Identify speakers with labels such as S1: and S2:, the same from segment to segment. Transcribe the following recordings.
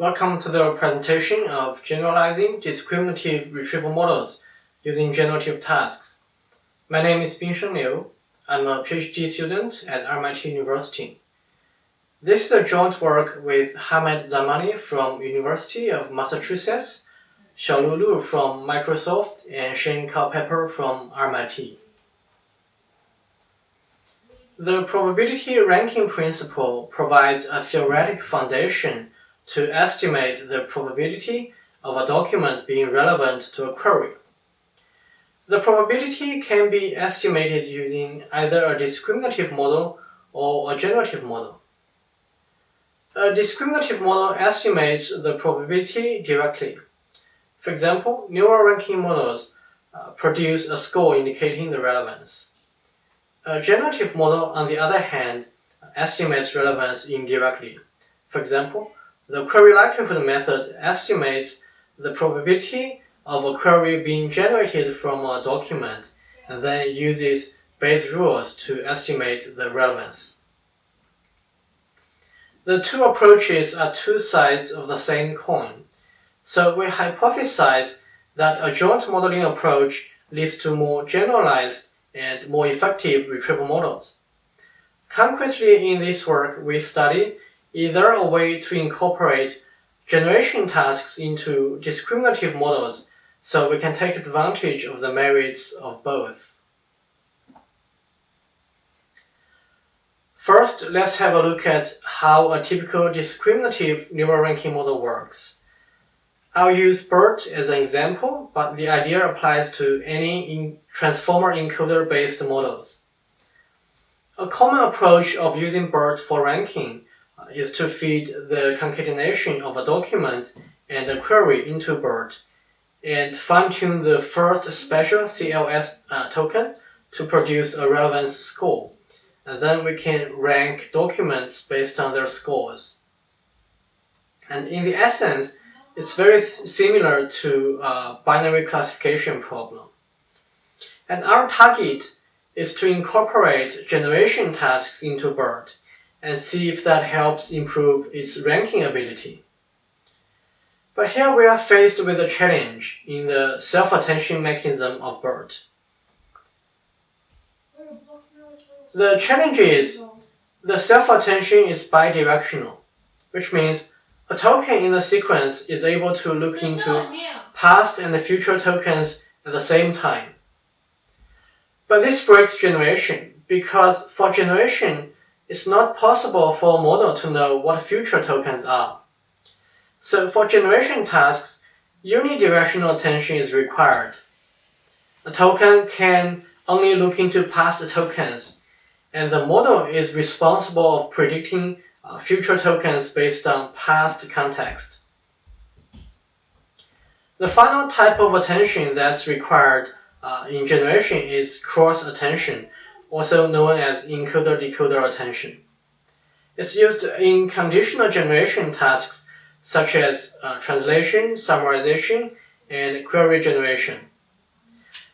S1: Welcome to the presentation of generalizing discriminative retrieval models using generative tasks. My name is Binsheng Liu. I'm a PhD student at RMIT University. This is a joint work with Hamed Zamani from University of Massachusetts, Xiaolu Lu from Microsoft, and Shane Culpepper from RMIT. The probability ranking principle provides a theoretic foundation to estimate the probability of a document being relevant to a query. The probability can be estimated using either a discriminative model or a generative model. A discriminative model estimates the probability directly. For example, neural ranking models uh, produce a score indicating the relevance. A generative model, on the other hand, estimates relevance indirectly. For example, the query likelihood method estimates the probability of a query being generated from a document and then uses Bayes rules to estimate the relevance. The two approaches are two sides of the same coin. So we hypothesize that a joint modeling approach leads to more generalized and more effective retrieval models. Concretely in this work, we study either a way to incorporate generation tasks into discriminative models so we can take advantage of the merits of both. First, let's have a look at how a typical discriminative neural ranking model works. I'll use BERT as an example, but the idea applies to any transformer encoder based models. A common approach of using BERT for ranking is to feed the concatenation of a document and a query into BERT and fine-tune the first special CLS uh, token to produce a relevance score. And then we can rank documents based on their scores. And in the essence, it's very similar to a binary classification problem. And our target is to incorporate generation tasks into BERT and see if that helps improve its ranking ability. But here we are faced with a challenge in the self-attention mechanism of BERT. The challenge is the self-attention is bidirectional, which means a token in the sequence is able to look into past and future tokens at the same time. But this breaks generation because for generation, it's not possible for a model to know what future tokens are. So for generation tasks, unidirectional attention is required. A token can only look into past tokens, and the model is responsible of predicting uh, future tokens based on past context. The final type of attention that's required uh, in generation is cross attention, also known as encoder-decoder attention. It's used in conditional generation tasks such as uh, translation, summarization, and query generation.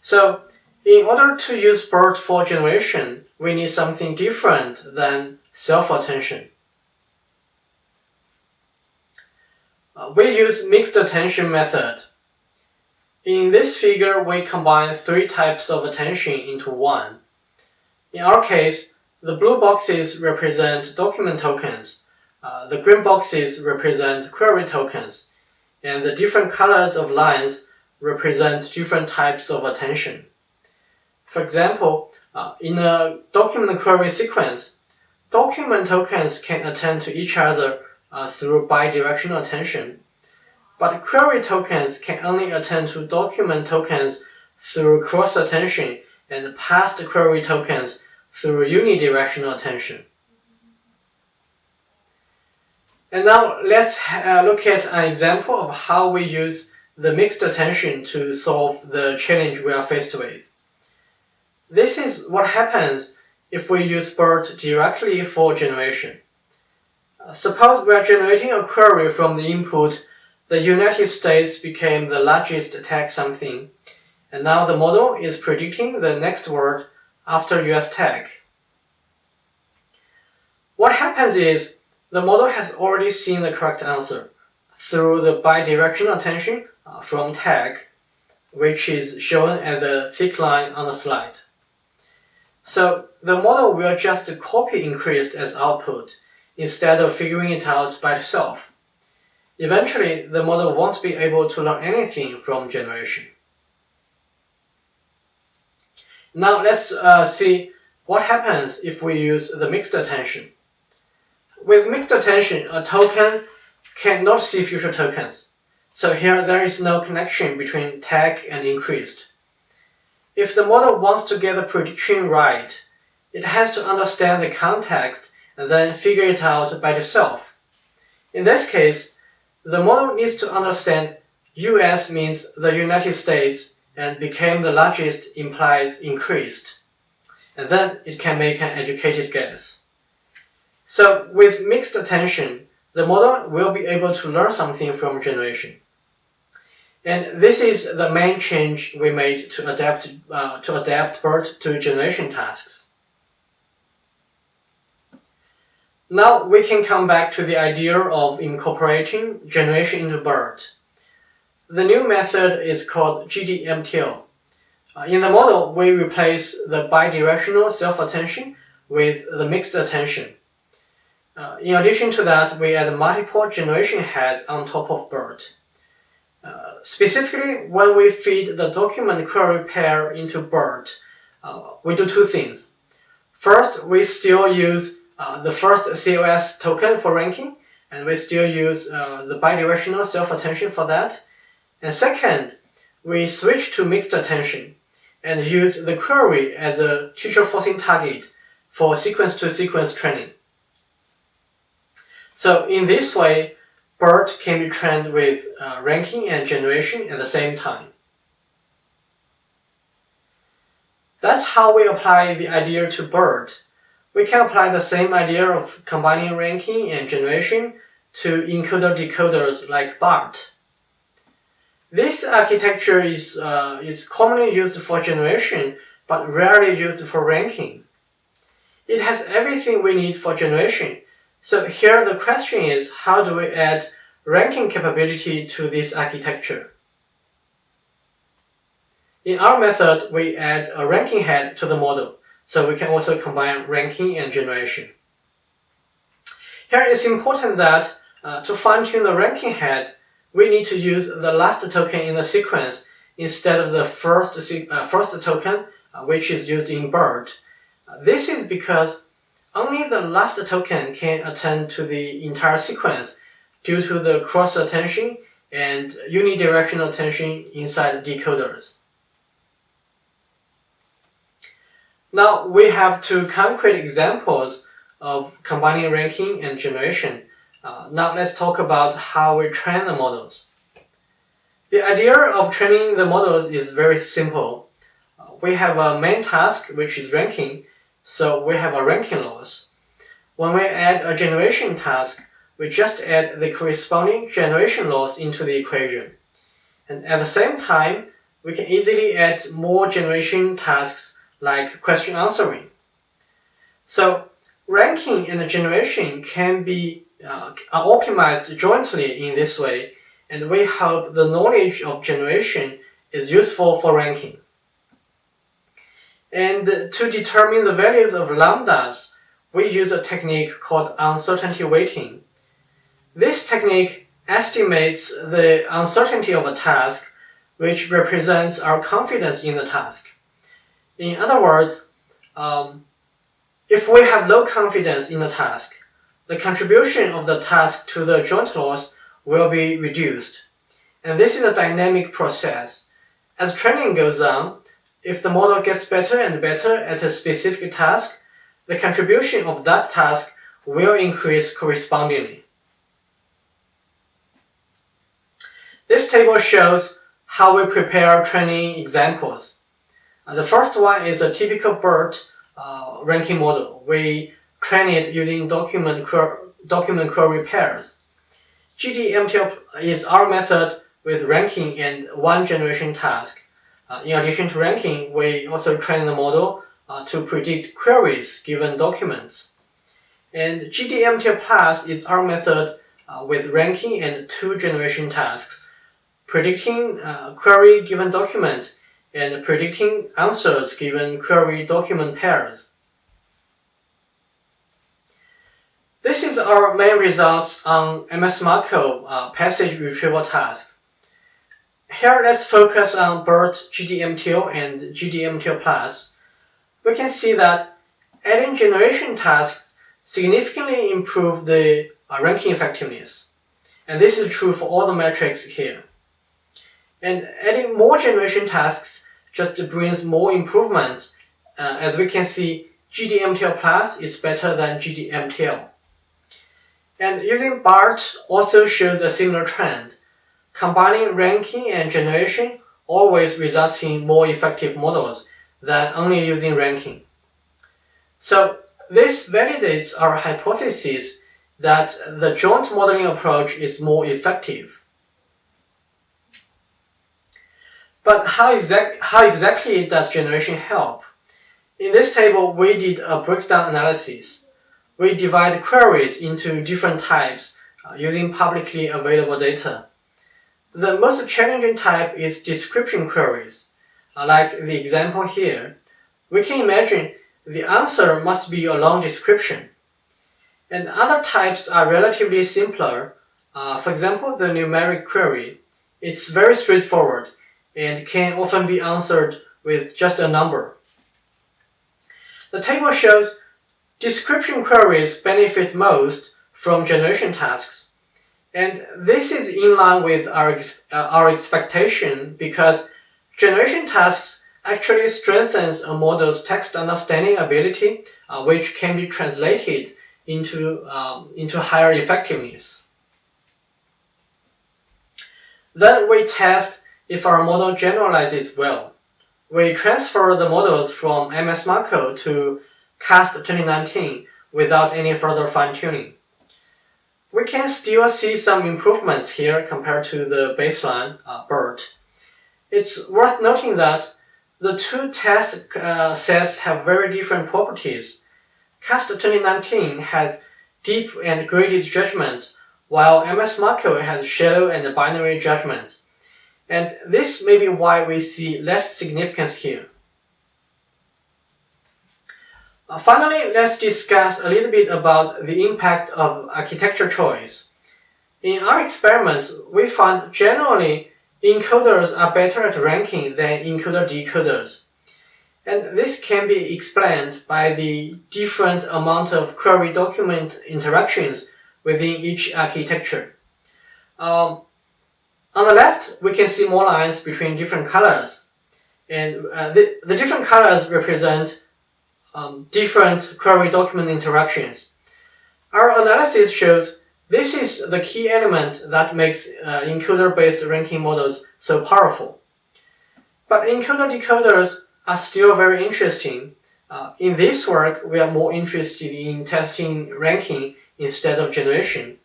S1: So, in order to use BERT for generation, we need something different than self-attention. Uh, we use mixed attention method. In this figure, we combine three types of attention into one. In our case, the blue boxes represent document tokens, uh, the green boxes represent query tokens, and the different colors of lines represent different types of attention. For example, uh, in a document query sequence, document tokens can attend to each other uh, through bidirectional attention, but query tokens can only attend to document tokens through cross attention and pass the query tokens through unidirectional attention. And now let's uh, look at an example of how we use the mixed attention to solve the challenge we are faced with. This is what happens if we use BERT directly for generation. Uh, suppose we are generating a query from the input the United States became the largest tech something, and now the model is predicting the next word after US tag. What happens is the model has already seen the correct answer through the bidirectional attention uh, from tag, which is shown at the thick line on the slide. So the model will just copy increased as output instead of figuring it out by itself. Eventually, the model won't be able to learn anything from generation. Now let's uh, see what happens if we use the mixed attention. With mixed attention, a token cannot see future tokens. So here there is no connection between tag and increased. If the model wants to get the prediction right, it has to understand the context and then figure it out by itself. In this case, the model needs to understand US means the United States and became the largest implies increased. And then it can make an educated guess. So with mixed attention, the model will be able to learn something from generation. And this is the main change we made to adapt, uh, to adapt BERT to generation tasks. Now we can come back to the idea of incorporating generation into BERT. The new method is called GDMTL. Uh, in the model, we replace the bidirectional self-attention with the mixed attention. Uh, in addition to that, we add multiple generation heads on top of BERT. Uh, specifically, when we feed the document query pair into BERT, we do two things. First, we still use the first CLS token for ranking, and we still use the bidirectional self-attention for that. And second, we switch to mixed attention and use the query as a teacher forcing target for sequence-to-sequence -sequence training. So in this way, BERT can be trained with uh, ranking and generation at the same time. That's how we apply the idea to BERT we can apply the same idea of combining ranking and generation to encoder-decoders like BART. This architecture is, uh, is commonly used for generation, but rarely used for ranking. It has everything we need for generation, so here the question is how do we add ranking capability to this architecture? In our method, we add a ranking head to the model. So we can also combine ranking and generation. Here it's important that uh, to fine-tune the ranking head, we need to use the last token in the sequence instead of the first, uh, first token, uh, which is used in BERT. Uh, this is because only the last token can attend to the entire sequence due to the cross-attention and unidirectional attention inside decoders. Now we have two concrete examples of combining ranking and generation. Uh, now let's talk about how we train the models. The idea of training the models is very simple. Uh, we have a main task which is ranking, so we have a ranking loss. When we add a generation task, we just add the corresponding generation loss into the equation. And at the same time, we can easily add more generation tasks like question answering. So ranking and generation can be uh, optimized jointly in this way, and we hope the knowledge of generation is useful for ranking. And to determine the values of lambdas, we use a technique called uncertainty weighting. This technique estimates the uncertainty of a task, which represents our confidence in the task. In other words, um, if we have low confidence in a task, the contribution of the task to the joint loss will be reduced. And this is a dynamic process. As training goes on, if the model gets better and better at a specific task, the contribution of that task will increase correspondingly. This table shows how we prepare training examples. The first one is a typical BERT uh, ranking model. We train it using document, document query pairs. GDMTL is our method with ranking and one generation task. Uh, in addition to ranking, we also train the model uh, to predict queries given documents. And GDMTL Plus is our method uh, with ranking and two generation tasks, predicting uh, query given documents and predicting answers given query document pairs. This is our main results on MS MARCO uh, passage retrieval task. Here let's focus on BERT GDMTL and GDMTL Plus. We can see that adding generation tasks significantly improve the uh, ranking effectiveness. And this is true for all the metrics here. And adding more generation tasks just brings more improvement. Uh, as we can see, GDMTL Plus is better than GDMTL. And using BART also shows a similar trend. Combining ranking and generation always results in more effective models than only using ranking. So this validates our hypothesis that the joint modeling approach is more effective. But how, exact, how exactly does generation help? In this table, we did a breakdown analysis. We divide queries into different types uh, using publicly available data. The most challenging type is description queries. Uh, like the example here, we can imagine the answer must be a long description. And other types are relatively simpler. Uh, for example, the numeric query. It's very straightforward and can often be answered with just a number. The table shows description queries benefit most from generation tasks and this is in line with our, uh, our expectation because generation tasks actually strengthens a model's text understanding ability, uh, which can be translated into, um, into higher effectiveness. Then we test if our model generalizes well. We transfer the models from MS MARCO to CAST 2019 without any further fine-tuning we can still see some improvements here compared to the baseline uh, BERT. It's worth noting that the two test uh, sets have very different properties. CAST 2019 has deep and graded judgment, while MS MARCO has shallow and binary judgment. And this may be why we see less significance here. Uh, finally, let's discuss a little bit about the impact of architecture choice. In our experiments, we found generally encoders are better at ranking than encoder-decoders. And this can be explained by the different amount of query document interactions within each architecture. Um, on the left, we can see more lines between different colors. And uh, the, the different colors represent um, different query document interactions. Our analysis shows this is the key element that makes uh, encoder-based ranking models so powerful. But encoder-decoders are still very interesting. Uh, in this work, we are more interested in testing ranking instead of generation.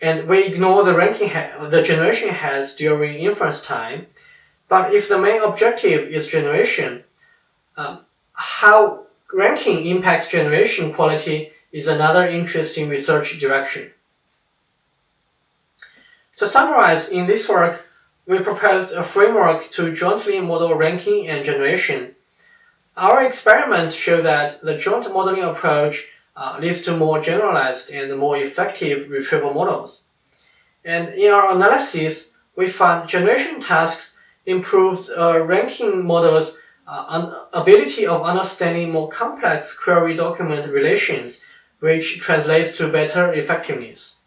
S1: And we ignore the ranking the generation has during inference time. But if the main objective is generation, um, how ranking impacts generation quality is another interesting research direction. To summarize, in this work, we proposed a framework to jointly model ranking and generation. Our experiments show that the joint modeling approach uh, leads to more generalized and more effective retrieval models. And in our analysis, we found generation tasks improves uh, ranking models uh, ability of understanding more complex query document relations, which translates to better effectiveness.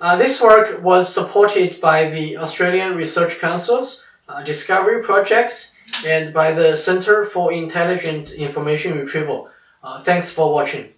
S1: Uh, this work was supported by the Australian Research Council's uh, Discovery Projects and by the Center for Intelligent Information Retrieval. Uh, thanks for watching.